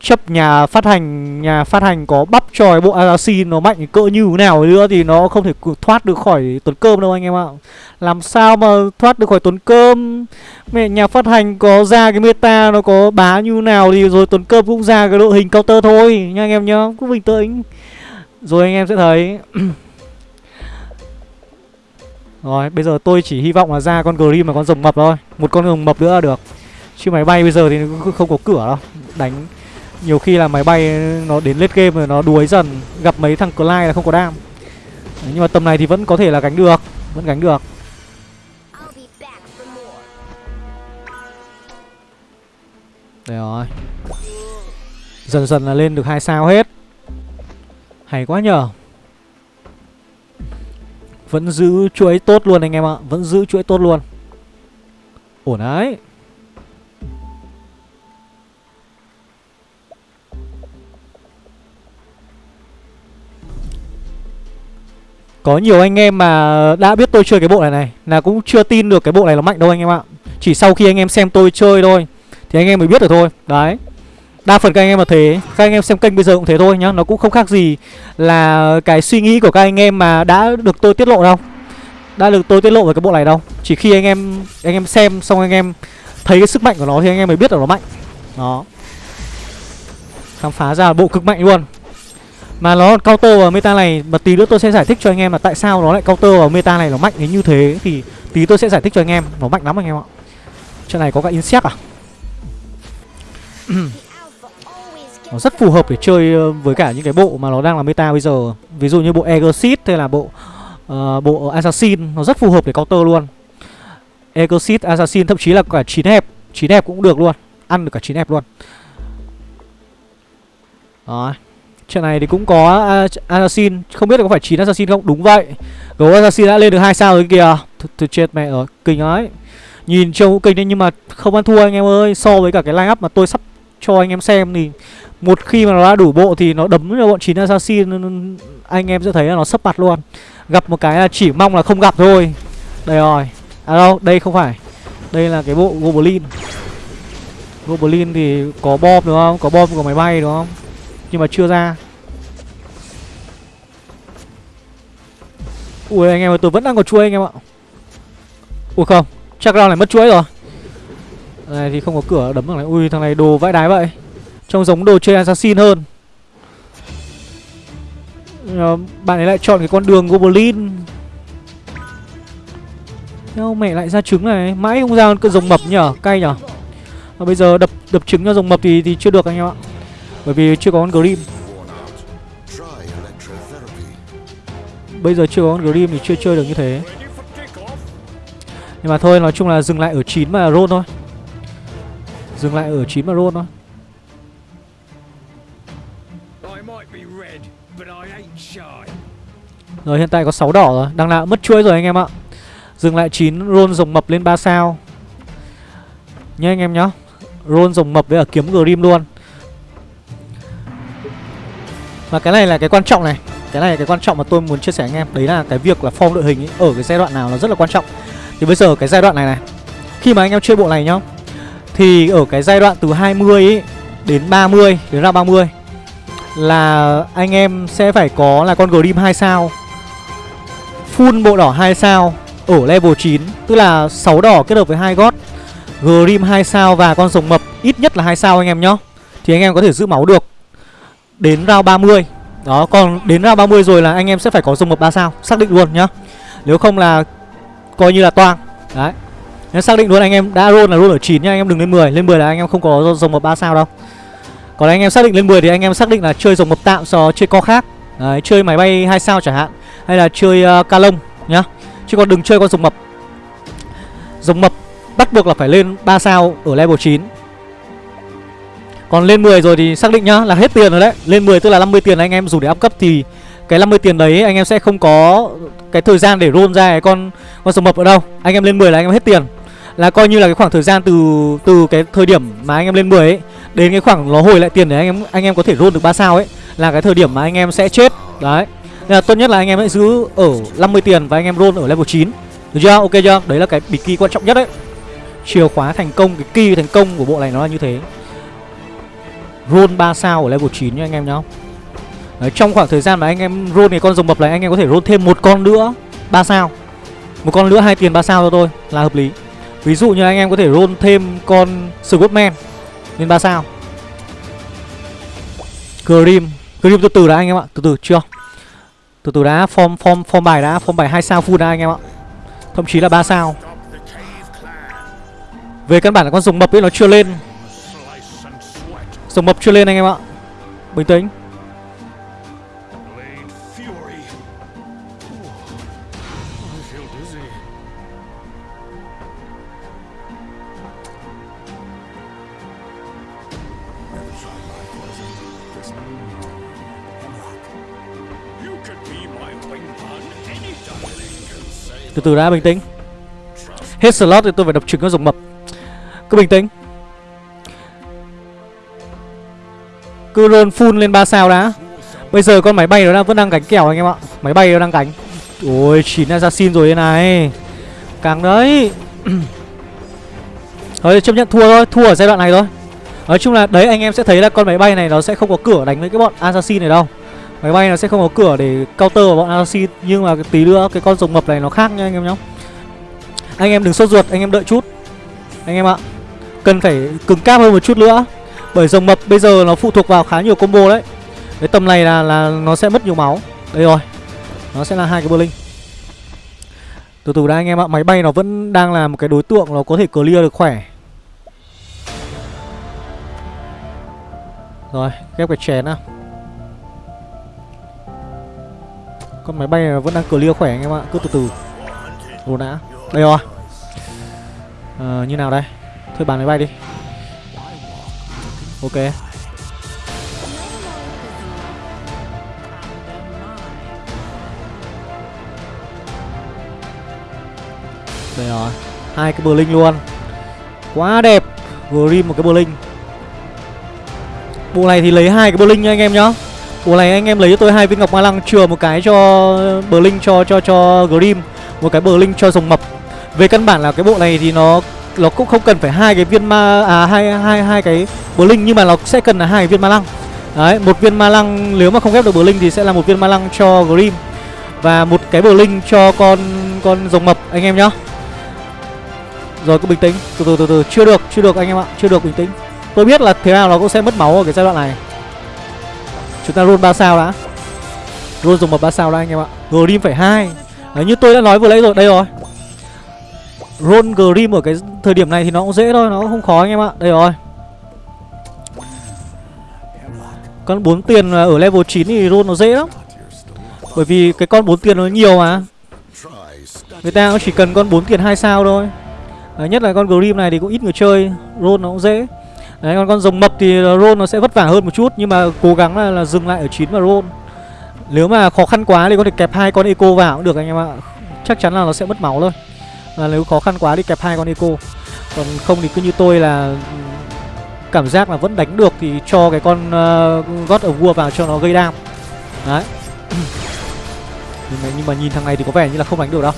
Chấp nhà phát hành, Nhà phát hành có bắp tròi bộ Assassin nó mạnh cỡ như thế nào nữa Thì nó không thể thoát được khỏi tuần cơm đâu anh em ạ. Làm sao mà thoát được khỏi tuần cơm? Mẹ, nhà phát hành có ra cái meta nó có bá như nào Thì rồi tuần cơm cũng ra cái đội hình counter thôi, Nha anh em nhá. Cứ bình tĩnh. Rồi anh em sẽ thấy. Rồi bây giờ tôi chỉ hy vọng là ra con Grim và con rồng mập thôi. Một con rồng mập nữa là được. Chứ máy bay bây giờ thì cũng không có cửa đâu. Đánh nhiều khi là máy bay nó đến late game rồi nó đuối dần. Gặp mấy thằng Clyde là không có đam. Đấy, Nhưng mà tầm này thì vẫn có thể là gánh được. Vẫn gánh được. Đây rồi. Dần dần là lên được hai sao hết. Hay quá nhờ vẫn giữ chuỗi tốt luôn anh em ạ. Vẫn giữ chuỗi tốt luôn. Ổn đấy. Có nhiều anh em mà đã biết tôi chơi cái bộ này này, Là cũng chưa tin được cái bộ này nó mạnh đâu anh em ạ. Chỉ sau khi anh em xem tôi chơi thôi, Thì anh em mới biết được thôi. Đấy. Đa phần các anh em là thế. Các anh em xem kênh bây giờ cũng thế thôi nhá. Nó cũng không khác gì là cái suy nghĩ của các anh em mà đã được tôi tiết lộ đâu. Đã được tôi tiết lộ về cái bộ này đâu. Chỉ khi anh em anh em xem xong anh em thấy cái sức mạnh của nó thì anh em mới biết là nó mạnh. Đó. Khám phá ra bộ cực mạnh luôn. Mà nó cao counter vào meta này, Mà tí nữa tôi sẽ giải thích cho anh em là tại sao nó lại counter vào meta này nó mạnh đến như thế. Thì tí tôi sẽ giải thích cho anh em. Nó mạnh lắm anh em ạ. Trận này có cả insect à? nó rất phù hợp để chơi ờ, với cả những cái bộ mà nó đang là meta bây giờ. Ví dụ như bộ Exit hay là bộ uh, bộ Assassin nó rất phù hợp để counter luôn. Exit Assassin thậm chí là cả chín hẹp. Chín hẹp cũng được luôn. Ăn được cả chín hẹp luôn. Đó trận này thì cũng có Assassin. Không biết là có phải chín Assassin không? Đúng vậy. Gấu Assassin đã lên được hai sao rồi kìa. Thôi chết mẹ rồi. Kinh ấy. Nhìn trông cũng kinh đấy nhưng mà không ăn thua anh em ơi. So với cả cái line up mà tôi sắp cho anh em xem thì một khi mà nó đã đủ bộ thì nó đấm cho bọn chín assassin anh em sẽ thấy là nó sấp mặt luôn. Gặp một cái là chỉ mong là không gặp thôi. Đây rồi. À đâu, đây không phải. Đây là cái bộ goblin. Goblin thì có bom đúng không? Có bom của máy bay, đúng không? Nhưng mà chưa ra. Ui, anh em ơi, tôi vẫn đang có chuối anh em ạ. Ui, không. Chắc ra này mất chuối rồi này thì không có cửa, đấm thằng này. Ui, thằng này đồ vãi đái vậy. Trông giống đồ chơi assassin hơn. Ờ, bạn ấy lại chọn cái con đường goblin. Theo mẹ lại ra trứng này. Mãi không ra con rồng mập nhở. Cay nhở. Và bây giờ đập đập trứng cho rồng mập thì thì chưa được anh em ạ. Bởi vì chưa có con Grim. Bây giờ chưa có con Grim thì chưa chơi được như thế. Nhưng mà thôi, nói chung là dừng lại ở 9 mà roll thôi. Dừng lại ở 9 mà roll thôi. Rồi hiện tại có 6 đỏ rồi. Nào cũng mất chuỗi rồi anh em ạ. Dừng lại 9 roll rồng mập lên 3 sao. Nhá anh em nhá. Roll rồng mập với ở kiếm Grim luôn. Và cái này là cái quan trọng này. Cái này là cái quan trọng mà tôi muốn chia sẻ anh em. Đấy là cái việc là form đội hình ấy, ở cái giai đoạn nào nó rất là quan trọng. Thì bây giờ cái giai đoạn này này. Khi mà anh em chơi bộ này nhá thì ở cái giai đoạn từ 20 ý, đến 30 đến ra 30 Là anh em sẽ phải có là con Grim 2 sao Full bộ đỏ 2 sao Ở level 9 Tức là 6 đỏ kết hợp với hai gót Grim 2 sao và con rồng mập Ít nhất là 2 sao anh em nhá Thì anh em có thể giữ máu được. Đến round 30 Đó còn đến round 30 rồi là anh em sẽ phải có rồng mập 3 sao Xác định luôn nhá. Nếu không là coi như là toang. Đấy. Nếu xác định luôn anh em đã roll là roll ở 9 nhá Anh em đừng lên 10 Lên 10 là anh em không có dòng mập 3 sao đâu. Còn anh em xác định lên 10 thì anh em xác định là chơi dòng mập tạm so chơi co khác. Đấy chơi máy bay 2 sao chẳng hạn Hay là chơi uh, ca lông nhá. Chứ còn đừng chơi con dòng mập. Dòng mập bắt buộc là phải lên 3 sao ở level 9 Còn lên 10 rồi thì xác định nhá là hết tiền rồi đấy. Lên 10 tức là 50 tiền anh em dùng để up cấp thì Cái 50 tiền đấy anh em sẽ không có cái thời gian để roll ra cái con con rồng mập ở đâu. Anh em lên 10 là anh em hết tiền. Là coi như là cái khoảng thời gian từ từ cái thời điểm mà anh em lên 10 ấy Đến cái khoảng nó hồi lại tiền để anh em anh em có thể roll được 3 sao ấy Là cái thời điểm mà anh em sẽ chết. Đấy. Nên là tốt nhất là anh em hãy giữ ở 50 tiền và anh em roll ở level 9 Được chưa? Ok chưa? Đấy là cái bí key quan trọng nhất đấy. Chìa khóa thành công, cái key thành công của bộ này nó là như thế. Roll 3 sao ở level 9 nha anh em nhá. Đấy, Trong khoảng thời gian mà anh em roll cái con rồng mập này Anh em có thể roll thêm một con nữa 3 sao. Một con nữa hai tiền 3 sao cho tôi là hợp lý. Ví dụ như anh em có thể roll thêm con Scottman Lên 3 sao? Grim. Grim từ từ đã anh em ạ Từ từ chưa? Từ từ đã Form, form, form bài đã Form bài 2 sao full đã anh em ạ. Thậm chí là 3 sao. Về căn bản là con rồng mập ấy nó chưa lên. Rồng mập chưa lên anh em ạ. Bình tĩnh. Từ từ đã, bình tĩnh. Hết slot thì tôi phải đập trứng các rồng mập. Cứ bình tĩnh. Cứ roll full lên 3 sao đã. Bây giờ con máy bay nó đang vẫn đang cánh kèo anh em ạ. Máy bay nó đang cánh Ôi 9 assassin rồi đây này. Càng đấy. Thôi, chấp nhận thua thôi. Thua ở giai đoạn này thôi. Nói chung là đấy, anh em sẽ thấy là con máy bay này nó sẽ không có cửa đánh với cái bọn assassin này đâu. Máy bay nó sẽ không có cửa để counter vào bọn assassin, Nhưng mà tí nữa cái con rồng mập này nó khác nha anh em nhá. Anh em đừng sốt ruột, anh em đợi chút. Anh em ạ, Cần phải cứng cáp hơn một chút nữa. Bởi rồng mập bây giờ nó phụ thuộc vào khá nhiều combo đấy. Cái tầm này là là nó sẽ mất nhiều máu. Đây rồi, Nó sẽ là hai cái Berlin Từ từ đã anh em ạ, Máy bay nó vẫn đang là một cái đối tượng Nó có thể clear được khỏe. Rồi, ghép cái chén nào Con máy bay này vẫn đang clear khỏe anh em ạ, Cứ từ từ. Đồ đã Đây rồi. Ờ như nào đây? Thôi bàn máy bay đi. Ok. Đây rồi. Hai cái bờ linh luôn. Quá đẹp. Grim một cái bờ linh Bộ này thì lấy hai cái Blink nha anh em nhá Bộ này anh em lấy cho tôi hai viên ngọc ma lăng chừa một cái cho Blink cho cho cho Grim, một cái Blink cho rồng mập. Về căn bản là cái bộ này thì nó nó cũng không cần phải hai cái viên ma à hai hai hai cái Blink nhưng mà nó sẽ cần là hai viên ma lăng. Đấy, một viên ma lăng nếu mà không ghép được Blink thì sẽ là một viên ma lăng cho Grim và một cái Blink cho con con rồng mập anh em nhá. Rồi cứ bình tĩnh, từ từ từ từ, chưa được, chưa được anh em ạ, chưa được bình tĩnh. Tôi biết là thế nào nó cũng sẽ mất máu ở cái giai đoạn này. Chúng ta roll 3 sao đã. Roll dùng một 3 sao đã anh em ạ. Grim phải 2 Đấy như tôi đã nói vừa nãy rồi Đây rồi. Roll Grim ở cái thời điểm này thì nó cũng dễ thôi Nó cũng không khó anh em ạ. Đây rồi. Con 4 tiền ở level 9 thì roll nó dễ lắm. Bởi vì cái con 4 tiền nó nhiều mà. Người ta cũng chỉ cần con 4 tiền 2 sao thôi. Đấy, Nhất là con Grim này thì cũng ít người chơi. Roll nó cũng dễ. Đấy còn con rồng mập thì roll nó sẽ vất vả hơn một chút Nhưng mà cố gắng là, là dừng lại ở 9 và roll Nếu mà khó khăn quá thì có thể kẹp hai con eco vào cũng được anh em ạ. Chắc chắn là nó sẽ mất máu thôi. Và nếu khó khăn quá thì kẹp hai con eco. Còn không thì cứ như tôi là ừ, cảm giác là vẫn đánh được thì cho cái con uh, God of War vào cho nó gây đam đấy. Nhưng mà, nhưng mà nhìn thằng này thì có vẻ như là không đánh được đâu.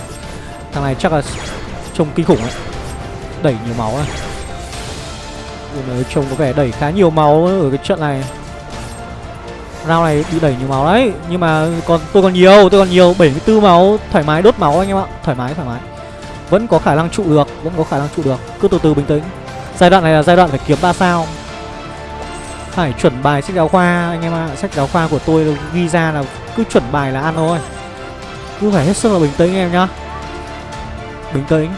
Thằng này chắc là trông kinh khủng đấy. Đẩy nhiều máu này Ui, trông có vẻ đẩy khá nhiều máu ở cái trận này. Round này bị đẩy nhiều máu đấy Nhưng mà còn tôi còn nhiều Tôi còn nhiều 74 máu Thoải mái đốt máu anh em ạ. Thoải mái thoải mái. Vẫn có khả năng trụ được Vẫn có khả năng trụ được. Cứ từ từ bình tĩnh. Giai đoạn này là giai đoạn phải kiếm 3 sao. Phải chuẩn bài sách giáo khoa anh em ạ. Sách giáo khoa của tôi ghi ra là Cứ chuẩn bài là ăn thôi. Cứ phải hết sức là bình tĩnh em nhá. Bình tĩnh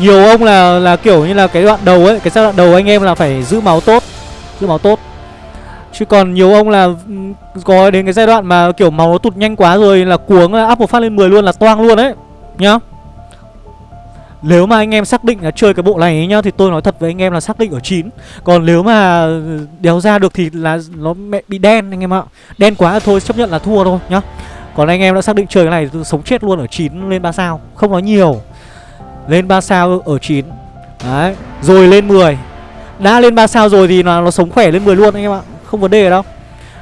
nhiều ông là là kiểu như là cái đoạn đầu ấy, cái giai đoạn đầu anh em là phải giữ máu tốt, giữ máu tốt. Chứ còn nhiều ông là ừ, có đến cái giai đoạn mà kiểu máu nó tụt nhanh quá rồi là cuống, là up một phát lên 10 luôn là toang luôn đấy nhá. Nếu mà anh em xác định là chơi cái bộ này ấy nhá, Thì tôi nói thật với anh em là xác định ở 9 Còn nếu mà đéo ra được thì là nó mẹ bị đen anh em ạ. Đen quá thôi, chấp nhận là thua thôi nhá. Còn anh em đã xác định chơi cái này sống chết luôn ở 9 lên 3 sao, Không nói nhiều lên 3 sao ở 9 Đấy Rồi lên 10 Đã lên 3 sao rồi thì nó, nó sống khỏe lên 10 luôn anh em ạ Không vấn đề đâu.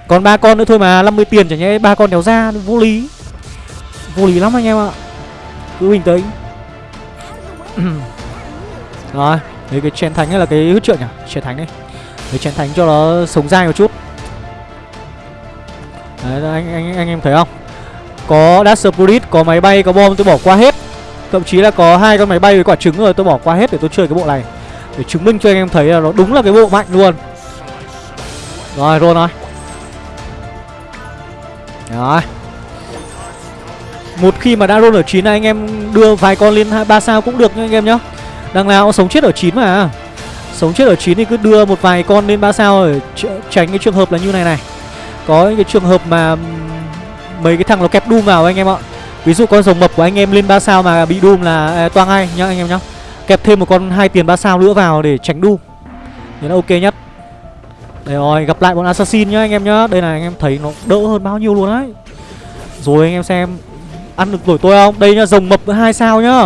Còn ba con nữa thôi mà 50 tiền chẳng nhẽ ba con đéo ra Vô lý. Vô lý lắm anh em ạ. Cứ bình tĩnh. Rồi Đấy cái chén thánh hay là cái hút trượng nhỉ? Chén thánh đấy Cái chén thánh cho nó sống dai một chút. Đấy anh, anh, anh em thấy không? Có Dash Spirit, có máy bay, có bom tôi bỏ qua hết. Thậm chí là có hai con máy bay với quả trứng rồi, tôi bỏ qua hết để tôi chơi cái bộ này. Để chứng minh cho anh em thấy là nó đúng là cái bộ mạnh luôn. Rồi, roll rồi Rồi Một khi mà đã roll ở 9 này, anh em đưa vài con lên 3 sao cũng được nha anh em nhá. Đằng nào cũng sống chết ở 9 mà. Sống chết ở 9 thì cứ đưa một vài con lên 3 sao để tránh cái trường hợp là như này này. Có những cái trường hợp mà mấy cái thằng nó kẹp đu vào anh em ạ. Ví dụ con rồng mập của anh em lên 3 sao mà bị Doom là à, toang ngay nhá anh em nhá. Kẹp thêm một con hai tiền 3 sao nữa vào để tránh Doom. Thế là ok nhất. Đây rồi, gặp lại bọn assassin nhá anh em nhá. Đây là anh em thấy nó đỡ hơn bao nhiêu luôn đấy. Rồi anh em xem ăn được nổi tôi không? Đây nhá, rồng mập 2 sao nhá.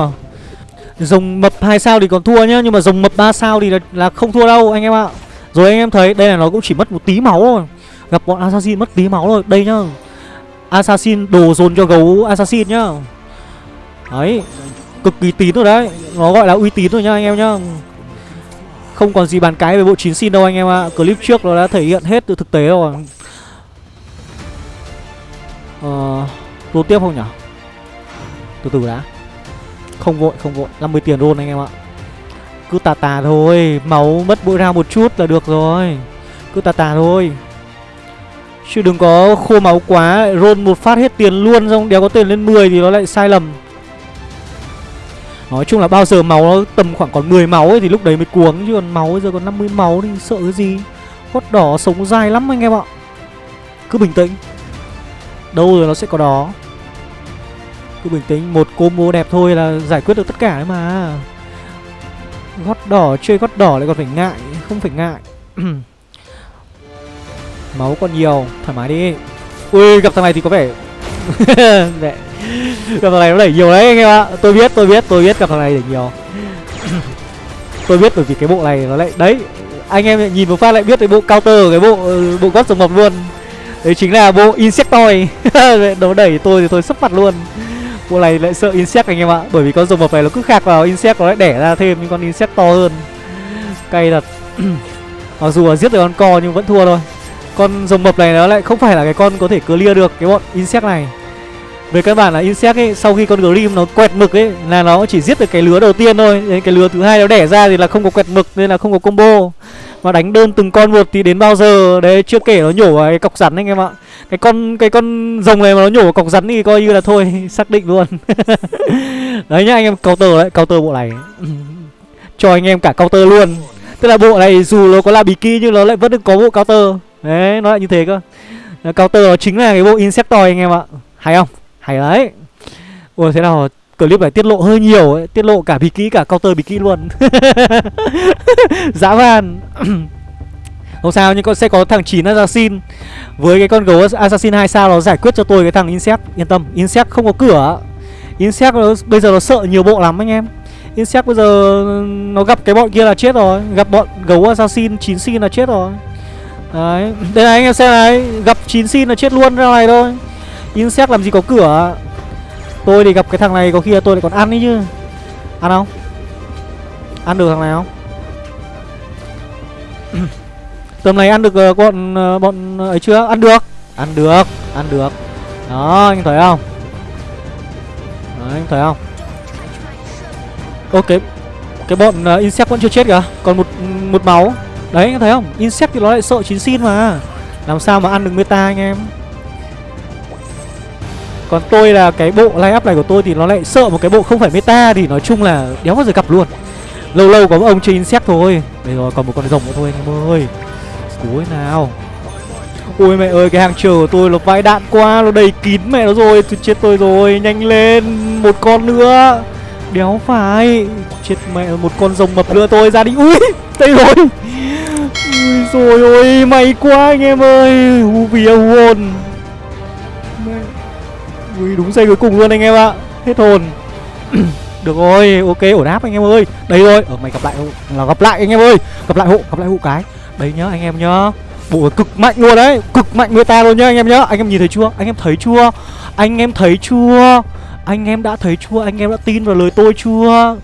Rồng mập 2 sao thì còn thua nhá, nhưng mà rồng mập 3 sao thì là, là không thua đâu anh em ạ. Rồi anh em thấy đây là nó cũng chỉ mất một tí máu thôi. Gặp bọn assassin mất tí máu rồi. Đây nhá, Assassin, đồ dồn cho gấu Assassin nhá. Đấy, Cực kỳ tín rồi đấy. Nó gọi là uy tín rồi nhá, anh em nhá. Không còn gì bàn cái về bộ chín xin đâu, anh em ạ. À. Clip trước nó đã thể hiện hết từ thực tế rồi. Ờ Roll tiếp không nhỉ? Từ từ đã. Không vội không vội. 50 tiền roll anh em ạ. Cứ tà tà thôi. Máu mất mỗi ra một chút là được rồi. Cứ tà tà thôi. Chứ đừng có khô máu quá Roll một phát hết tiền luôn, Xong đéo có tiền lên 10 thì nó lại sai lầm. Nói chung là bao giờ máu nó tầm khoảng còn 10 máu ấy Thì lúc đấy mới cuống, Chứ còn máu bây giờ còn 50 máu thì sợ cái gì? Hốt đỏ sống dài lắm anh em ạ. Cứ bình tĩnh. Đâu rồi nó sẽ có đó Cứ bình tĩnh, Một combo đẹp thôi là giải quyết được tất cả đấy mà. Gót đỏ, Chơi gót đỏ lại còn phải ngại, Không phải ngại. Máu còn nhiều, Thoải mái đi. Ui, gặp thằng này thì có vẻ Mẹ. Gặp thằng này nó đẩy nhiều đấy, anh em ạ. Tôi biết tôi biết tôi biết gặp thằng này đẩy nhiều. Tôi biết bởi vì cái bộ này nó lại, Đấy, anh em nhìn một phát lại biết cái bộ counter cái bộ ừ, bộ gót rồng mập luôn. Đấy chính là bộ insectoid nó đẩy tôi thì tôi sấp mặt luôn. Bộ này lại sợ insect anh em ạ, bởi vì con rồng mập này nó cứ khạc vào insect, nó lại đẻ ra thêm những con insect to hơn. Cay thật. Mặc dù là giết được con co nhưng vẫn thua thôi con rồng mập này nó lại không phải là cái con có thể clear được cái bọn insect này. Về căn bản là insect ấy, sau khi con grim nó quẹt mực ấy, là nó chỉ giết được cái lứa đầu tiên thôi. Đến cái lứa thứ hai nó đẻ ra thì là không có quẹt mực nên là không có combo. Mà đánh đơn từng con một thì đến bao giờ? Đấy, chưa kể nó nhổ vào cái cọc rắn anh em ạ. Cái con cái con rồng này mà nó nhổ vào cọc rắn thì coi như là thôi, xác định luôn. Đấy nhá, anh em, counter đấy, counter bộ này. Cho anh em cả counter luôn. Tức là bộ này dù nó có là bì kỳ nhưng nó lại vẫn được có bộ counter đấy nó lại như thế cơ. Ờ, counter nó chính là cái bộ insectoid anh em ạ. Hay không? Hay đấy. Ủa thế nào clip này tiết lộ hơi nhiều ấy tiết lộ cả bí kỹ cả counter bí kỹ luôn. Dã man. Không sao nhưng con sẽ có thằng chín assassin. Với cái con gấu assassin 2 sao nó giải quyết cho tôi cái thằng insect. Yên tâm insect không có cửa insect nó, bây giờ nó sợ nhiều bộ lắm anh em. Insect bây giờ nó gặp cái bọn kia là chết rồi. Gặp bọn gấu assassin 9 xin là chết rồi. Đấy Đây này anh em xem này Gặp 9 xin là chết luôn ra này thôi. Insect làm gì có cửa Tôi thì gặp cái thằng này có khi là tôi lại còn ăn ấy chứ. Ăn không? Ăn được thằng này không? Tầm này ăn được uh, bọn uh, bọn ờ, ấy chưa? Ăn được. Ăn được Ăn được. Đó anh thấy không? Đấy anh thấy không? Ok Cái bọn uh, insect vẫn chưa chết kìa Còn một một máu. Đấy anh thấy không? Insect thì nó lại sợ chín xin mà. Làm sao mà ăn được meta anh em? Còn tôi là cái bộ line up này của tôi thì nó lại sợ một cái bộ không phải meta Thì nói chung là đéo bao giờ gặp luôn. Lâu lâu có một ông chơi insect thôi. Đây rồi còn một con rồng nữa thôi, anh em ơi. Cuối nào. Ôi mẹ ơi, cái hàng chờ của tôi nó vãi đạn quá, Nó đầy kín mẹ nó rồi. Tôi chết tôi rồi, Nhanh lên, Một con nữa. Đéo phải, Chết mẹ, một con rồng mập nữa tôi ra đi Ui, đây rồi. Ui rồi ôi, may quá anh em ơi. Hú vía, hú hồn. Ui, đúng giây cuối cùng luôn anh em ạ. Hết hồn. Được rồi, ok, ổn áp anh em ơi. Đây rồi. Ở mày gặp lại là gặp lại anh em ơi. Gặp lại hộ gặp lại hộ cái. Đấy nhá, anh em nhá. Bộ cực mạnh luôn đấy. Cực mạnh người ta luôn nhá, anh em nhá. Anh em nhìn thấy chưa? Anh em thấy chưa? Anh em thấy chưa? Anh em đã thấy chưa? Anh em đã tin vào lời tôi chưa?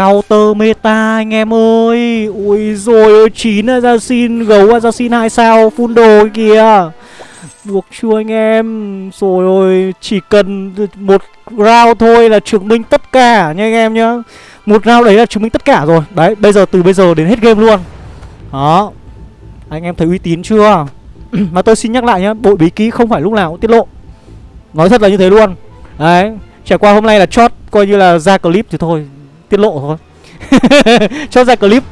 Counter meta anh em ơi. Ui rồi ôi 9 assassin, Gấu assassin 2 sao, Full đồ kìa. Buộc chưa anh em? Rồi ôi, Chỉ cần một round thôi là chứng minh tất cả nha anh em nhá. Một round đấy là chứng minh tất cả rồi. Đấy, bây giờ, từ bây giờ đến hết game luôn. Đó. Anh em thấy uy tín chưa? Mà tôi xin nhắc lại nhá Bộ bí kíp không phải lúc nào cũng tiết lộ. Nói thật là như thế luôn. Đấy, Trải qua hôm nay là chót, Coi như là ra clip thì thôi. Tiết lộ thôi. Cho ra clip.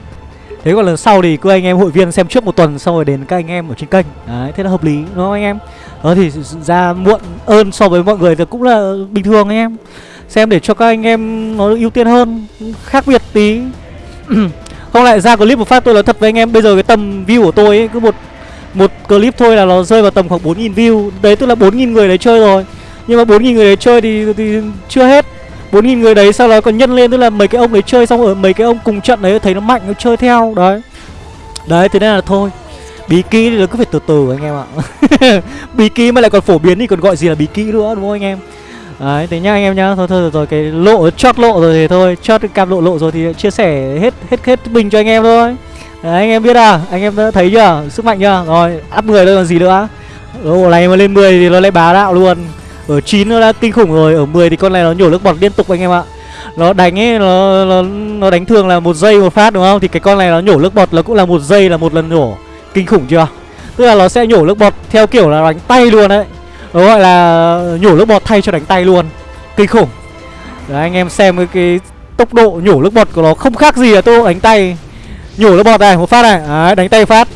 Thế còn lần sau thì cứ anh em hội viên xem trước một tuần Xong rồi đến các anh em ở trên kênh. Đấy thế là hợp lý đúng không anh em? Đó thì ra muộn ơn so với mọi người thì cũng là bình thường anh em. Xem để cho các anh em nó ưu tiên hơn Khác biệt tí. Không lại ra clip một phát tôi nói thật với anh em Bây giờ cái tầm view của tôi ấy Cứ một một clip thôi là nó rơi vào tầm khoảng 4.000 view. Đấy tức là 4.000 người đấy chơi rồi. Nhưng mà 4.000 người đấy chơi thì, thì chưa hết. 4.000 người đấy sau đó còn nhân lên Tức là mấy cái ông đấy chơi xong ở mấy cái ông cùng trận đấy Thấy nó mạnh nó chơi theo Đấy Đấy thế nên là thôi Bí kí thì nó cứ phải từ từ anh em ạ Bí kí mà lại còn phổ biến thì còn gọi gì là bí kí nữa đúng không anh em Đấy, thế nhá anh em nhá. Thôi thôi rồi, rồi cái lộ chót lộ rồi thì thôi, chót cam lộ lộ rồi thì chia sẻ hết hết hết bình cho anh em thôi. Đấy, anh em biết à? Anh em đã thấy chưa? Sức mạnh chưa? Rồi, áp 10 thôi còn gì nữa. Ở này mà lên 10 thì nó lại bá đạo luôn. Ờ, ở 9 nó đã kinh khủng rồi, ở 10 thì con này nó nhổ nước bọt liên tục anh em ạ. Nó đánh ấy nó nó nó đánh thường là một giây một phát đúng không? Thì cái con này nó nhổ nước bọt nó cũng là một giây là một lần nhổ. Kinh khủng chưa? Tức là nó sẽ nhổ nước bọt theo kiểu là đánh tay luôn đấy. Nó gọi là nhổ nước bọt thay cho đánh tay luôn Kinh khủng Đấy anh em xem cái, cái tốc độ nhổ nước bọt của nó không khác gì là tốc độ đánh tay Nhổ nước bọt này, một phát này Đấy, đánh tay phát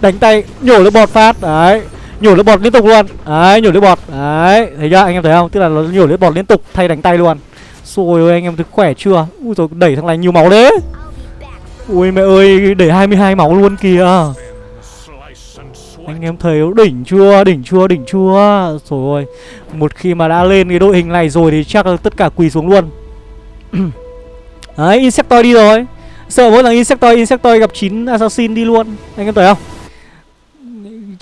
Đánh tay, nhổ nước bọt phát Đấy, nhổ nước bọt liên tục luôn. Đấy, nhổ nước bọt. Đấy, thấy chưa, anh em thấy không? Tức là nó nhổ nước bọt liên tục thay đánh tay luôn. Rồi ơi, anh em thấy khỏe chưa? Ui rồi đẩy thằng này nhiều máu đấy Ui mẹ ơi, đẩy 22 máu luôn kìa. Anh em thấy đỉnh chưa, đỉnh chưa, đỉnh chưa? Rồi ôi Một khi mà đã lên cái đội hình này rồi thì chắc là tất cả quỳ xuống luôn. Đấy, Insectoid đi rồi. Sợ mỗi lần Insectoid, Insectoid gặp 9 Assassin đi luôn. Anh em thấy không?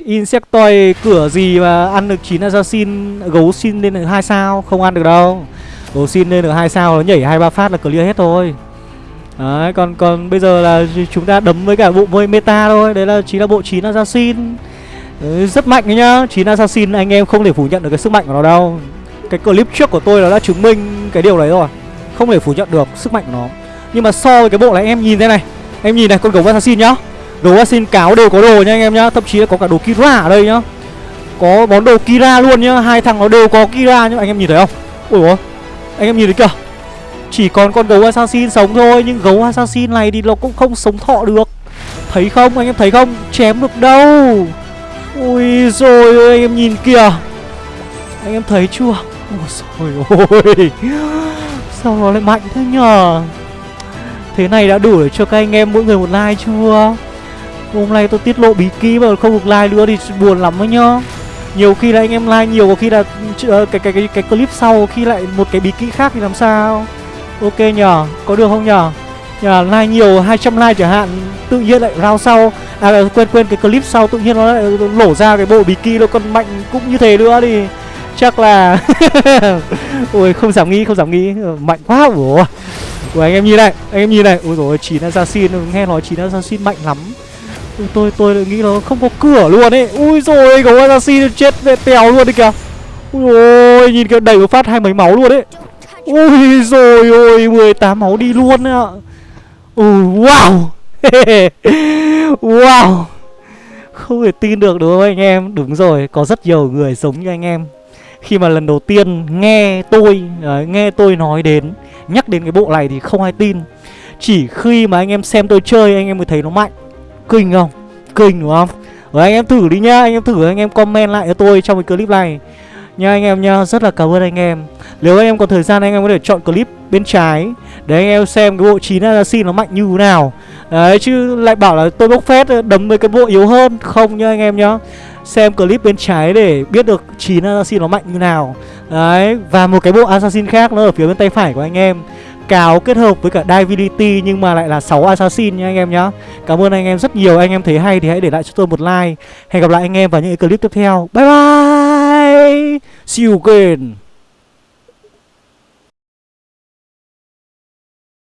Insectoid cửa gì mà ăn được 9 Assassin Gấu xin lên được 2 sao? Không ăn được đâu. Gấu xin lên được 2 sao Nó nhảy 2-3 phát là clear hết thôi. Đấy, còn còn bây giờ là chúng ta đấm với cả bộ vơi meta thôi. Đấy là chính là bộ 9 Assassin. Đấy, Rất mạnh đấy nhá. 9 Assassin anh em không thể phủ nhận được cái sức mạnh của nó đâu. Cái clip trước của tôi nó đã chứng minh cái điều đấy rồi. Không thể phủ nhận được sức mạnh của nó. Nhưng mà so với cái bộ này em nhìn thế này. Em nhìn này con gấu Assassin nhá. Gấu Assassin cáo đều có đồ nha anh em nhá, Thậm chí là có cả đồ Kira ở đây nhá. Có món đồ Kira luôn nhá, Hai thằng nó đều có Kira nhá. Anh em nhìn thấy không? Ui ôi, Anh em nhìn thấy kìa. Chỉ còn con gấu assassin sống thôi, Nhưng gấu assassin này thì nó cũng không sống thọ được. Thấy không? Anh em thấy không? Chém được đâu? Ui rồi anh em nhìn kìa. Anh em thấy chưa? Ôi rồi ôi. Sao nó lại mạnh thế nhờ? Thế này đã đủ để cho các anh em mỗi người một like chưa? Hôm nay tôi tiết lộ bí kíp mà không được like nữa thì buồn lắm ấy nhá. Nhiều khi là anh em like nhiều có khi là ờ, cái, cái cái cái clip sau khi lại một cái bí kíp khác thì làm sao? Ok nhờ Có được không nhờ Nhờ like nhiều 200 like chẳng hạn Tự nhiên lại rao sau. À quên quên cái clip sau tự nhiên nó lại lổ ra cái bộ bí bikini nó còn mạnh cũng như thế nữa thì Chắc là Ôi không dám nghĩ không dám nghĩ. Ờ, mạnh quá ủa. Ủa anh em nhìn này Anh em nhìn này. Ôi rồi chín assassin Nghe nói chín assassin mạnh lắm. Ui, tôi tôi lại nghĩ nó không có cửa luôn ấy. Ui rồi gấu assassin chết về tèo luôn đấy kìa. Ui ôi nhìn cái đẩy một phát hai mấy máu luôn đấy ui rồi ôi 18 máu đi luôn ạ. Ui wow. Wow. Không thể tin được đúng không anh em? Đúng rồi có rất nhiều người giống như anh em. Khi mà lần đầu tiên nghe tôi đấy, nghe tôi nói đến nhắc đến cái bộ này thì không ai tin. Chỉ khi mà anh em xem tôi chơi anh em mới thấy nó mạnh kinh không? Kinh đúng không? Rồi anh em thử đi nhá, anh em thử anh em comment lại cho tôi trong cái clip này. Nha anh em nha rất là cảm ơn anh em. Nếu anh em có thời gian anh em có thể chọn clip bên trái. Để anh em xem cái bộ 9 assassin nó mạnh như thế nào. Đấy, chứ lại bảo là tôi bốc phét, đấm với cái bộ yếu hơn. Không nhá anh em nhá. Xem clip bên trái để biết được 9 assassin nó mạnh như nào. Đấy, và một cái bộ assassin khác nó ở phía bên tay phải của anh em cáo kết hợp với cả divinity nhưng mà lại là 6 assassin nha anh em nhá. Cảm ơn anh em rất nhiều, anh em thấy hay thì hãy để lại cho tôi một like. Hẹn gặp lại anh em vào những clip tiếp theo. Bye bye! See you again!